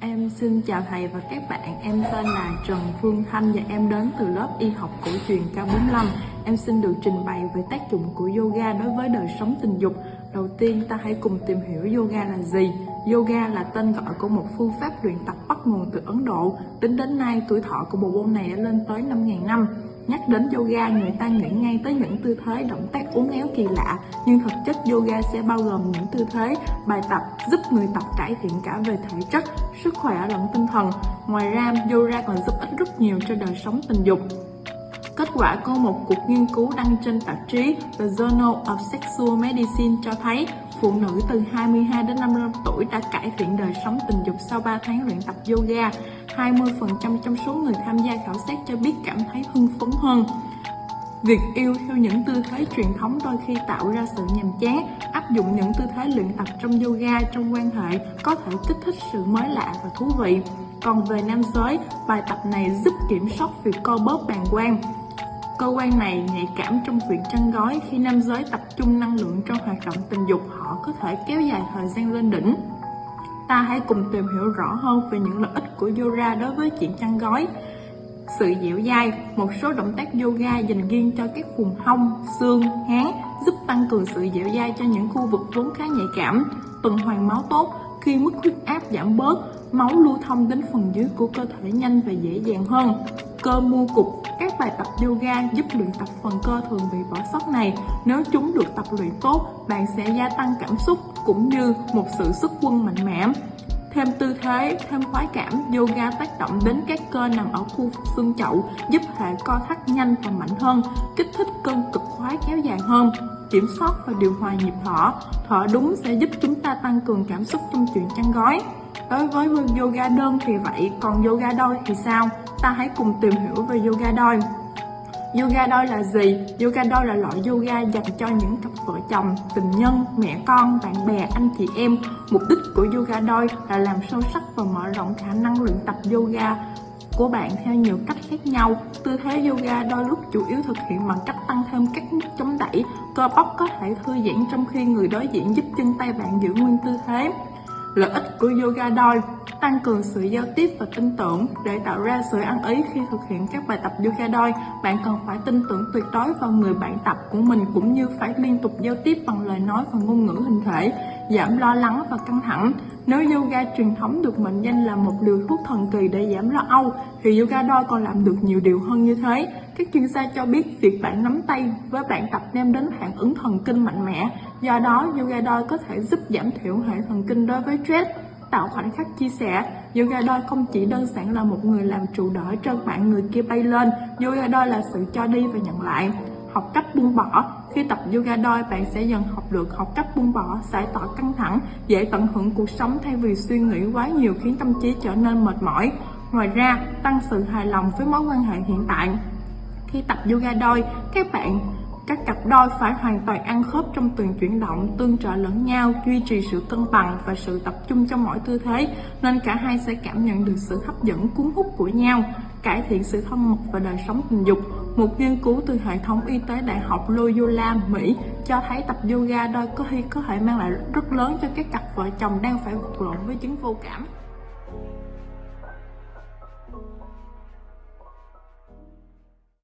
Em xin chào thầy và các bạn, em tên là Trần Phương Thanh và em đến từ lớp y học cổ truyền K45. Em xin được trình bày về tác dụng của yoga đối với đời sống tình dục. Đầu tiên ta hãy cùng tìm hiểu yoga là gì. Yoga là tên gọi của một phương pháp luyện tập bắt nguồn từ Ấn Độ. Tính đến nay, tuổi thọ của bộ môn này đã lên tới 5.000 năm. Nhắc đến yoga, người ta nghĩ ngay tới những tư thế động tác uốn éo kỳ lạ, nhưng thực chất yoga sẽ bao gồm những tư thế, bài tập giúp người tập cải thiện cả về thể chất, sức khỏe lẫn tinh thần. Ngoài ra, yoga còn giúp ích rất nhiều cho đời sống tình dục. Kết quả của một cuộc nghiên cứu đăng trên tạp chí The Journal of Sexual Medicine cho thấy phụ nữ từ 22 đến 55 tuổi đã cải thiện đời sống tình dục sau 3 tháng luyện tập yoga. 20% trong số người tham gia khảo sát cho biết cảm thấy hưng phấn hơn. Việc yêu theo những tư thế truyền thống đôi khi tạo ra sự nhàm chán, áp dụng những tư thế luyện tập trong yoga trong quan hệ có thể kích thích sự mới lạ và thú vị. Còn về nam giới, bài tập này giúp kiểm soát việc co bóp bàng quang, Cơ quan này nhạy cảm trong việc chăn gói khi nam giới tập trung năng lượng trong hoạt động tình dục họ có thể kéo dài thời gian lên đỉnh. Ta hãy cùng tìm hiểu rõ hơn về những lợi ích của yoga đối với chuyện chăn gói. Sự dẻo dai, một số động tác yoga dành riêng cho các vùng hông, xương, háng giúp tăng cường sự dẻo dai cho những khu vực vốn khá nhạy cảm. Tuần hoàn máu tốt, khi mức huyết áp giảm bớt, máu lưu thông đến phần dưới của cơ thể nhanh và dễ dàng hơn. Cơ mua cục các bài tập yoga giúp luyện tập phần cơ thường bị bỏ sót này. Nếu chúng được tập luyện tốt, bạn sẽ gia tăng cảm xúc cũng như một sự sức quân mạnh mẽ. Thêm tư thế, thêm khoái cảm, yoga tác động đến các cơ nằm ở khu vực xương chậu, giúp hệ co thắt nhanh và mạnh hơn, kích thích cơn cực khoái kéo dài hơn, kiểm soát và điều hòa nhịp thở. Thở đúng sẽ giúp chúng ta tăng cường cảm xúc trong chuyện chăn gói. Đối với yoga đơn thì vậy, còn yoga đôi thì sao? Ta hãy cùng tìm hiểu về yoga đôi. Yoga đôi là gì? Yoga đôi là loại yoga dành cho những cặp vợ chồng, tình nhân, mẹ con, bạn bè, anh chị em. Mục đích của yoga đôi là làm sâu sắc và mở rộng khả năng luyện tập yoga của bạn theo nhiều cách khác nhau. Tư thế yoga đôi lúc chủ yếu thực hiện bằng cách tăng thêm các nút chống đẩy. Cơ bắp có thể thư giãn trong khi người đối diện giúp chân tay bạn giữ nguyên tư thế. Lợi ích của yoga đôi, tăng cường sự giao tiếp và tin tưởng để tạo ra sự ăn ý khi thực hiện các bài tập yoga đôi. Bạn cần phải tin tưởng tuyệt đối vào người bạn tập của mình cũng như phải liên tục giao tiếp bằng lời nói và ngôn ngữ hình thể giảm lo lắng và căng thẳng. Nếu yoga truyền thống được mệnh danh là một liều thuốc thần kỳ để giảm lo âu, thì yoga đôi còn làm được nhiều điều hơn như thế. Các chuyên gia cho biết việc bạn nắm tay với bạn tập đem đến phản ứng thần kinh mạnh mẽ. Do đó, yoga đôi có thể giúp giảm thiểu hệ thần kinh đối với stress. Tạo khoảnh khắc chia sẻ, yoga đôi không chỉ đơn giản là một người làm trụ đỡ cho bạn người kia bay lên, yoga đôi là sự cho đi và nhận lại học cách buông bỏ. Khi tập yoga đôi bạn sẽ dần học được học cách buông bỏ giải tỏa căng thẳng dễ tận hưởng cuộc sống thay vì suy nghĩ quá nhiều khiến tâm trí trở nên mệt mỏi. Ngoài ra tăng sự hài lòng với mối quan hệ hiện tại. Khi tập yoga đôi các bạn các cặp đôi phải hoàn toàn ăn khớp trong từng chuyển động, tương trợ lẫn nhau, duy trì sự cân bằng và sự tập trung trong mỗi tư thế, nên cả hai sẽ cảm nhận được sự hấp dẫn cuốn hút của nhau, cải thiện sự thân mật và đời sống tình dục. Một nghiên cứu từ hệ thống y tế Đại học Loyola, Mỹ cho thấy tập yoga đôi có khi có thể mang lại rất lớn cho các cặp vợ chồng đang phải vật lộn với chứng vô cảm.